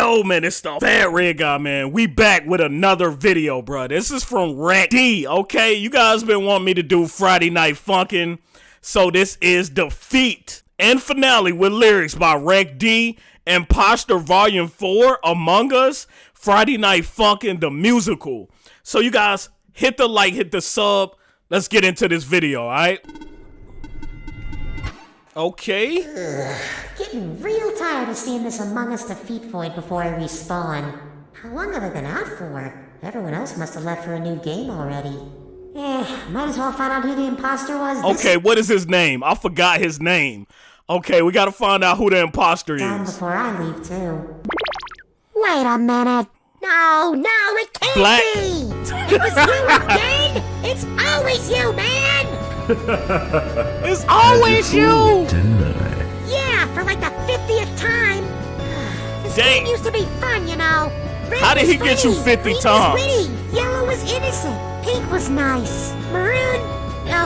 Yo, man, it's the Fat Red Guy, man. We back with another video, bro. This is from Rec D, okay? You guys been wanting me to do Friday Night Funkin', so this is Defeat and Finale with lyrics by Rec D, Imposter Volume 4, Among Us, Friday Night Funkin', the musical. So you guys, hit the like, hit the sub. Let's get into this video, alright? Okay. Getting real tired of seeing this Among Us defeat void before I respawn. How long have I been out for? Everyone else must have left for a new game already. Eh, might as well find out who the imposter was. Okay, what is his name? I forgot his name. Okay, we gotta find out who the imposter down is. before I leave too. Wait a minute. No, no, it can't Black. be! It was you again! It's always you, man! It's always you! Yeah, for like the 50th time. This Dang. game used to be fun, you know. Red How did was he get you funny, 50 green times? Was witty, yellow was innocent, pink was nice, maroon.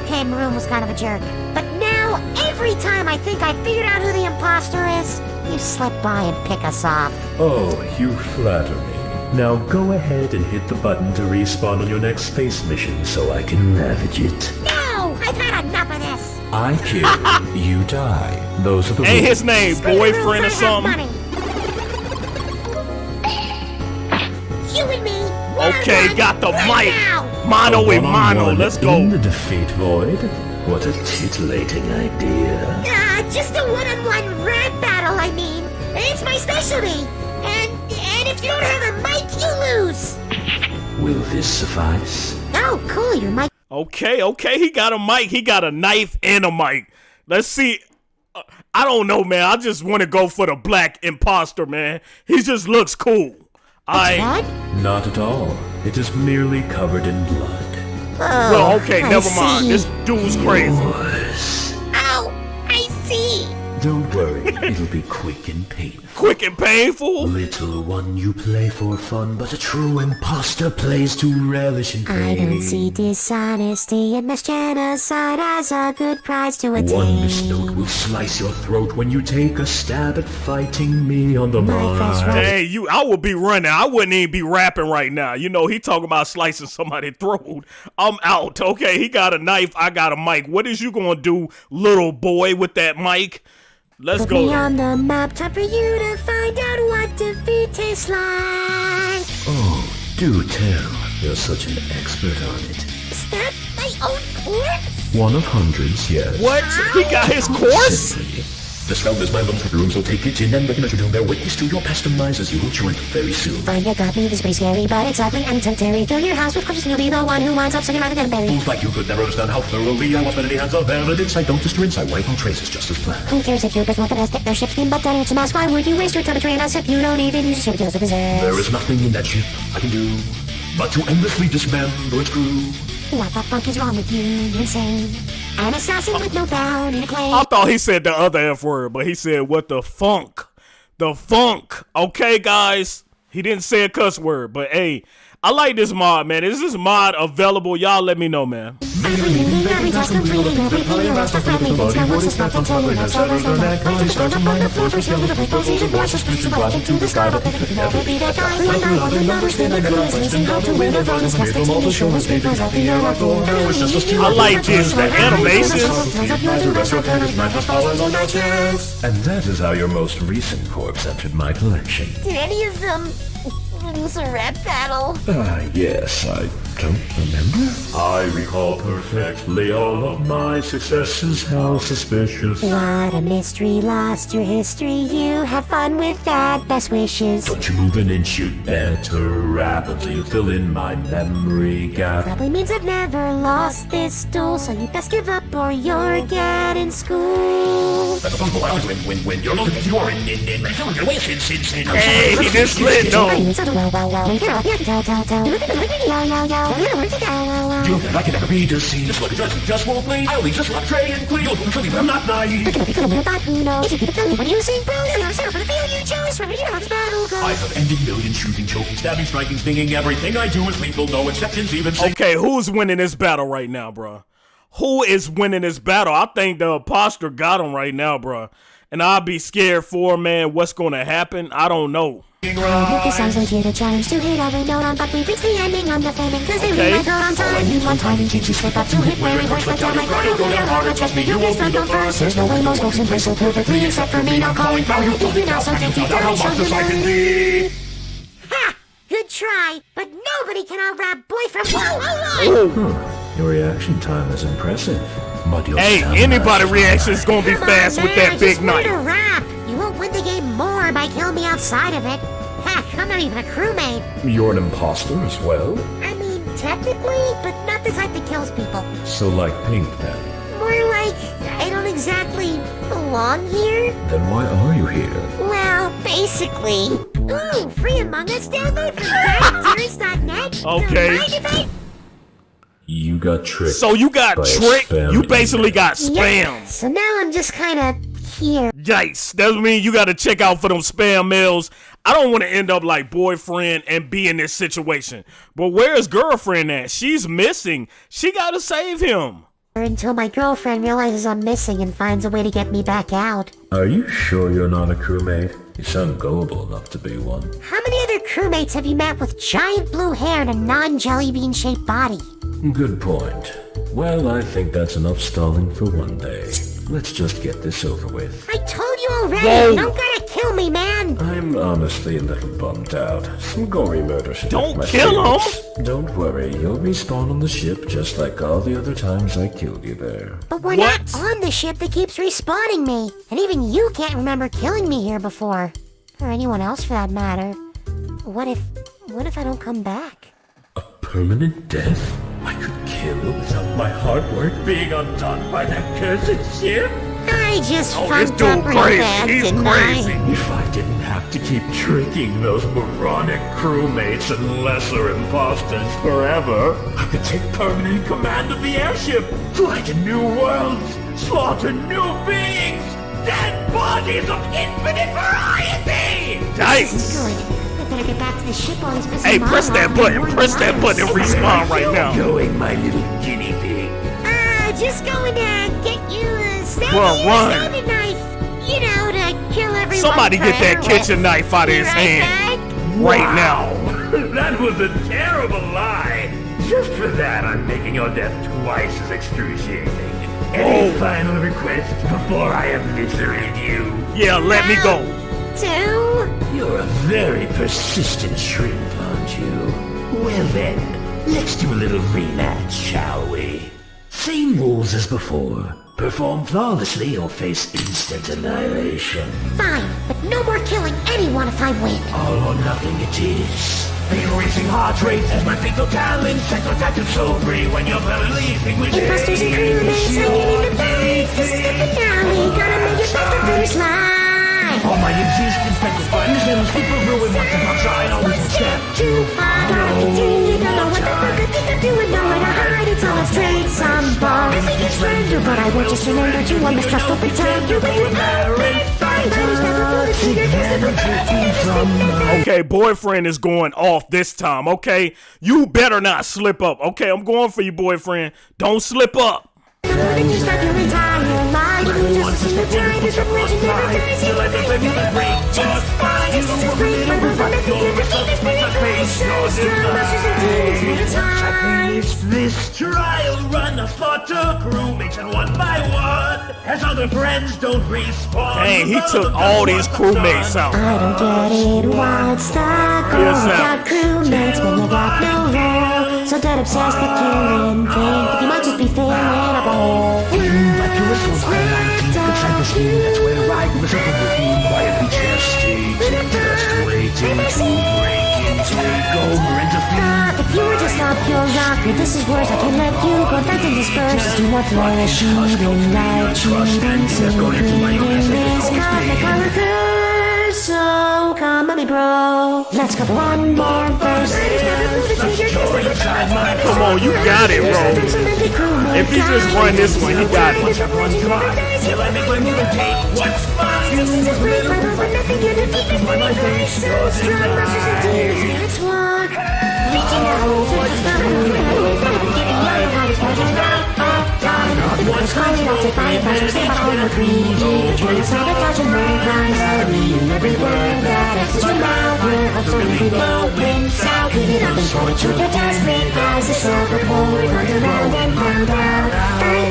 Okay, maroon was kind of a jerk. But now, every time I think I figured out who the imposter is, you slip by and pick us off. Oh, you flatter me. Now go ahead and hit the button to respawn on your next space mission so I can ravage it. I kill, you die. Those are the Ain't rules. his name Screw the rules, boyfriend I or something? money. You and me. Okay, got the right mic. now. Mono A with mono. one-on-one Let's go. In the go. defeat void? What a titillating idea. Ah, just a one-on-one rap battle, I mean. It's my specialty. And and if you don't have a mic, you lose. Will this suffice? Oh, cool, your mic. Okay, okay, he got a mic. He got a knife and a mic. Let's see. Uh, I don't know, man. I just want to go for the black imposter, man. He just looks cool. I What? Not at all. It is merely covered in blood. Oh, well, okay, I never mind. see. This dude's crazy. Yours. Oh, I see. Don't worry, it'll be quick and painful. Quick and painful. Little one, you play for fun, but a true imposter plays to relish in pain. I don't see dishonesty and mass genocide as a good prize to attain. One misnote will slice your throat when you take a stab at fighting me on the My first. Hey, you! I would be running. I wouldn't even be rapping right now. You know, he talking about slicing somebody's throat. I'm out. Okay, he got a knife. I got a mic. What is you gonna do, little boy, with that mic? Let's Put go. me on the map, time for you to find out what defeat tastes like. Oh, do tell. You're such an expert on it. Is that my own corpse? One of hundreds, yes. What? He got his course? The spell is my lungs room, so take it in and recognize your doom. Bear witness to your past demise as you will join very soon. Fine, you got me. This is pretty scary, but it's ugly and temporary. Fill your house with corpses, and you'll be the one who winds up right in berry. Fools like you could never understand how thoroughly I was many hands of evidence. I don't just rinse, I wipe all traces just as planned. Who cares if you just want the best? Their ship's but. It's a mess. Why would you waste your time betraying us if you don't even use ship because of possess? There is nothing in that ship I can do but to endlessly dismember its crew. What the fuck is wrong with you? You're insane. An assassin with no bound in a claim. I thought he said the other F word, but he said what the funk. The funk. Okay, guys. He didn't say a cuss word, but hey, I like this mod, man. Is this mod available? Y'all let me know, man. Every meeting, every task completing, everything you lost, the friendly things, now what's suspect until you know so there's no doubt. Right to the ground, up on the floor, push over the plate, position, more suspicion, black into the sky, but never be that guy. One by one, the numbers, then I go, it's missing how to win the run, it's casting to the shores, papers out the air, I go. I like this. The animation. And that is how your most recent corpse entered my collection. Did any of them lose a rap battle? Ah, yes, I don't remember. I recall perfectly all of my successes. How suspicious. What a mystery, lost your history, you have fun with that, best wishes. Don't you move an inch, you'd better rapidly fill in my memory gap. Probably means I've never lost this duel, so you best give up or you're getting schooled. When, when, when you're looking at your in, in, in, way, sin, sin, sin. Hey, he just lit though. Well, well, well, you I can never be deceived. Just look at just, just won't bleed. I only just love Trey and Cleo. You'll truly, but I'm not naive. But who knows? If you keep it going when you bro, you're yourself for the field you chose. Remember, you know how this battle. I have ended millions shooting, choking, stabbing, striking, stinging. Everything I do is lethal. No exceptions, even say. Okay, who's winning this battle right now, bruh? Who is winning this battle? I think the imposter got him right now, bro. And I'll be scared for, man, what's going to happen. I don't know. Hit the songs like theater chimes to hit every note on, but we reach the ending on the flaming cause they Okay. read my throat on time. Need one time, teach you slip up to hit where it hurts like down my ground. Go down harder, trust me, you can stand up first. There's no way most folks in place so perfectly except for me. Now calling for you, if you now so take you down, show you the Ha! Good try, but nobody can out-rap boyfriend. Whoa, whoa, whoa! Oh. Hmm. Your reaction time is impressive. But your Hey, anybody reaction is gonna be Come fast on, with man, that big just learn to knife. You won't win the game more by killing me outside of it. Heck, I'm not even a crewmate. You're an imposter as well? I mean, technically, but not the type that kills people. So like Pink then? More like I don't exactly belong here. Then why are you here? Well, basically. Ooh, free Among Us download from GuyTears.net. Okay. Mind if I- You got tricked. So you got tricked. You basically got Yeah. spammed. So now I'm just kind of here. Yikes. That mean you got to check out for them spam mails. I don't want to end up like boyfriend and be in this situation. But where's girlfriend at? She's missing. She got to save him. Until my girlfriend realizes I'm missing and finds a way to get me back out. Are you sure you're not a crewmate? You sound gullible enough to be one. How many other crewmates have you met with giant blue hair and a non-jelly bean shaped body? Good point. Well, I think that's enough stalling for one day. Let's just get this over with. I told you already, Whoa. You don't gotta kill me, man! I'm honestly a little bummed out. Some gory murder should Don't hit my kill him. Don't worry, you'll respawn on the ship just like all the other times I killed you there. But we're What? not on the ship that keeps respawning me. And even you can't remember killing me here before. Or anyone else for that matter. What if... what if I don't come back? A permanent death? I could kill without my hard work being undone by that cursed ship? I just Oh, this fucked dude up real crazy. bad, He's didn't crazy. I? If I didn't have to keep tricking those moronic crewmates and lesser imposters forever, I could take permanent command of the airship, fly to new worlds, slaughter new beings, dead bodies of infinite variety! Yikes. Good. I better get back to the ship while he's busy Hey, press that button. Press that button and respawn right now. Going, my little guinea a snaggy run. sounding. You know, to kill everyone. Somebody get that kitchen knife out of his right hand back. right now. That was a terrible lie. Just for that, I'm making your death twice as excruciating. Any Oh. final requests before I eviscerate you? Yeah, let me go. Two. You're a very persistent shrimp, aren't you? Well then, let's do a little rematch, shall we? Same rules as before. Perform flawlessly or face instant annihilation. Fine, but no more killing anyone if I win. All or nothing it is. Racing heart rate as my fatal talent sets your tactics so free when you're believing with me. Imposters and crewmates hanging in the balance. This is the finale. Gotta make it back to finish line. All my existence sacrifice and people ruin once upon a time. Always a step Too far the deep. Don't know what the fuck I think I'm doing. Nowhere to hide. It's all a straight. Some bombs. I think it's random, but I remember to. I'm mistrustful pretend. You're with me. Fine, body's never pull the trigger. 'cause the Okay, boyfriend is going off this time, okay? You better not slip up, okay? I'm going for you, boyfriend. Don't slip up. Then you start your entire life. You just listen to time. This revelation never dies. You let it be the great. Just fine. Just as a great. But we're gonna be the defeat. It's been a Strong monsters and demons. It's this trial run. I a crewmates and one by one. As other friends don't respawn. Dang, he took all these crewmates out. I don't get it. What's the goal? Yes, You got crewmates, but you got no role. So dead obsessed with killing. Think that you might just be filling up a hole. Like a whistle by lightning inside the skin. That's where I was up in the room quietly gestating. Just waiting to break and defeat. If you were just a pure rocker, this is worse. I can't let you go back and disperse. Do not a cheating like cheating. Secreting this comic color curse. So come on, me bro. Let's go for one more verse. Come on, you got it, bro. If he just run this one, he got it. We stand behind the creed. Turn and sabotage and recognize the meaning. Every word that exits your mouth, we're absolutely. Clean it up and it to the dustbin. As the silver pole, we run around and pound out.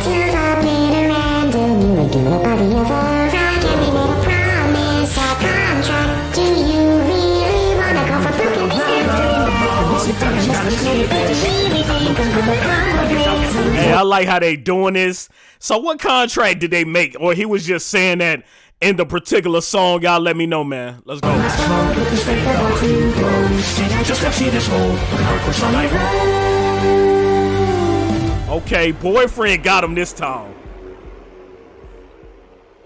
To the bitter end, and you would give it a body of horror. Can we make a promise, Hey, I like how they doing this. So what contract did they make? Or he was just saying that in the particular song? Y'all let me know, man. Let's go. Okay, boyfriend got him this time.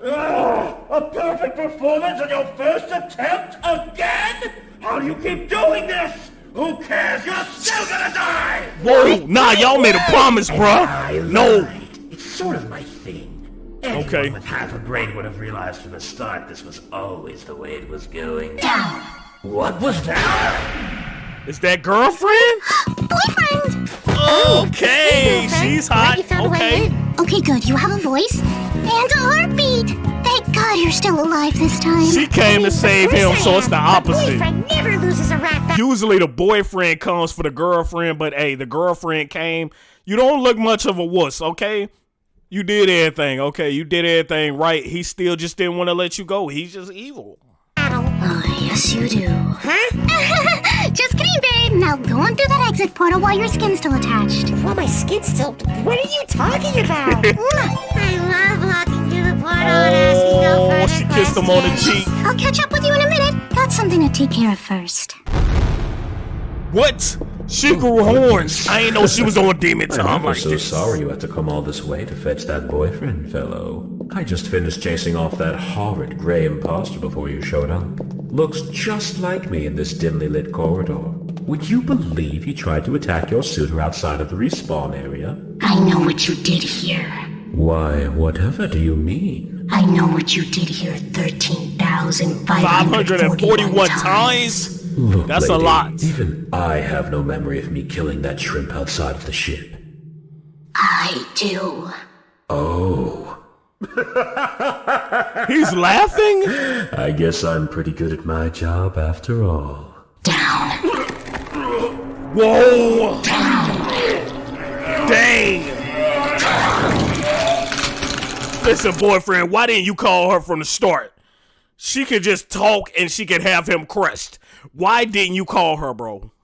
Ah, a perfect performance on your first attempt again? How do you keep doing this? Who cares? You're still gonna die! Whoa, nah, y'all made a promise, bruh. No. It's sort of my thing. Anyone Okay. with half a brain would have realized from the start this was always the way it was going. Down. What was that? Is that girlfriend? Boyfriend! Oh, oh, okay, she's hot. You found a way Okay. Okay, good. You have a voice and a heartbeat. Thank God you're still alive this time. She came to save him, so it's the opposite. Boyfriend never loses a rat battle. Usually the boyfriend comes for the girlfriend, but hey, the girlfriend came. You don't look much of a wuss, okay? You did everything, okay? You did everything right. He still just didn't want to let you go. He's just evil. Oh, yes, you do. Huh? Just kidding, babe. Now go on through that exit portal while your skin's still attached. Well, my skin's still. What are you talking about? I love walking through the portal and asking no Oh, she kissed him on the cheek. I'll catch up with you in a minute. Got something to take care of first. What? She grew oh, horns. I ain't know she was on demon time I'm like so this. sorry you had to come all this way to fetch that boyfriend, fellow. I just finished chasing off that horrid gray imposter before you showed up. Looks just like me in this dimly lit corridor. Would you believe he tried to attack your suitor outside of the respawn area? I know what you did here. Why, whatever do you mean? I know what you did here 13,541 541 times. times? Look, That's a lot. Even I have no memory of me killing that shrimp outside of the ship. I do. Oh, He's laughing? I guess I'm pretty good at my job after all. Down. Whoa! Dang! Listen, boyfriend, why didn't you call her from the start? She could just talk and she could have him crushed. Why didn't you call her, bro?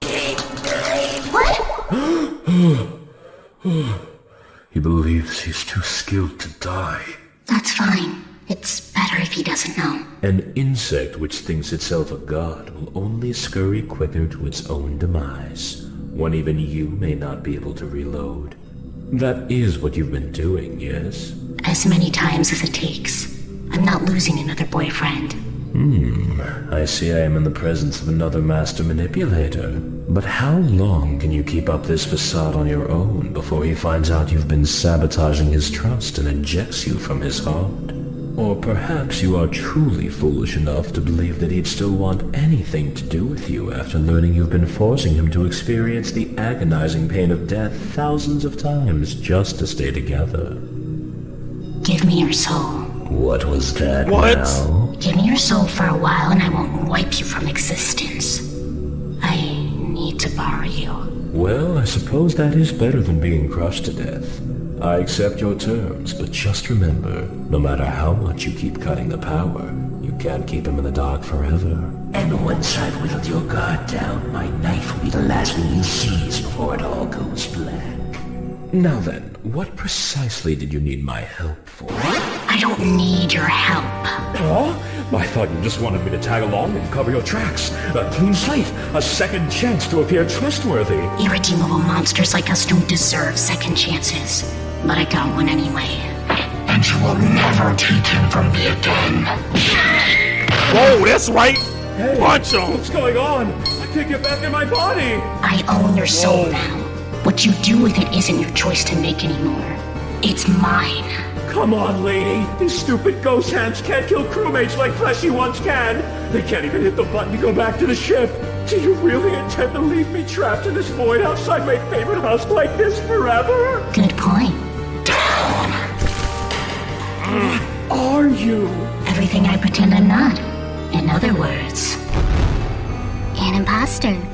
He believes he's too skilled to die. That's fine. It's better if he doesn't know. An insect which thinks itself a god will only scurry quicker to its own demise, when even you may not be able to reload. That is what you've been doing, yes? As many times as it takes. I'm not losing another boyfriend. Hmm, I see I am in the presence of another master manipulator. But how long can you keep up this facade on your own before he finds out you've been sabotaging his trust and ejects you from his heart? Or perhaps you are truly foolish enough to believe that he'd still want anything to do with you after learning you've been forcing him to experience the agonizing pain of death thousands of times just to stay together. Give me your soul. What was that What? now? Give me your soul for a while and I won't wipe you from existence. I need to borrow you. Well, I suppose that is better than being crushed to death. I accept your terms, but just remember, no matter how much you keep cutting the power, you can't keep him in the dark forever. And once I've whittled your guard down, my knife will be the last thing you seize before it all goes black. Now then, what precisely did you need my help for? I don't need your help. Huh? I thought you just wanted me to tag along and cover your tracks. A clean slate, a second chance to appear trustworthy. Irredeemable monsters like us don't deserve second chances. But I got one anyway. And you will never take him from me again. Whoa, that's right. Watch him. What's going on? I can't get back in my body. I own your soul now. What you do with it isn't your choice to make anymore. It's mine. Come on, lady. These stupid ghost hands can't kill crewmates like fleshy ones can. They can't even hit the button to go back to the ship. Do you really intend to leave me trapped in this void outside my favorite house like this forever? Good point. Mm. are you? Everything I pretend I'm not. In other words, An imposter.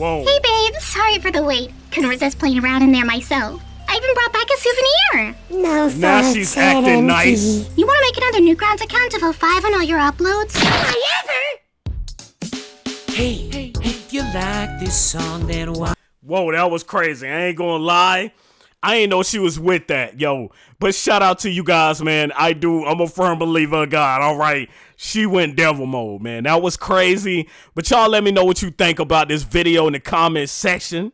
Whoa. Hey babe, sorry for the wait. Couldn't resist playing around in there myself. I even brought back a souvenir. No Now thoughts, she's acting nice. You want to make another Newgrounds account to vote five on all your uploads? I ever! Hey, Hey, if you like this song, then why? Whoa, that was crazy. I ain't gonna lie. I ain't know she was with that, yo. But shout out to you guys, man. I do. I'm a firm believer of God. All right. She went devil mode, man. That was crazy. But y'all let me know what you think about this video in the comment section.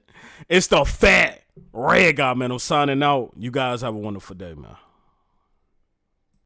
It's the fat red guy, man. I'm signing out. You guys have a wonderful day, man.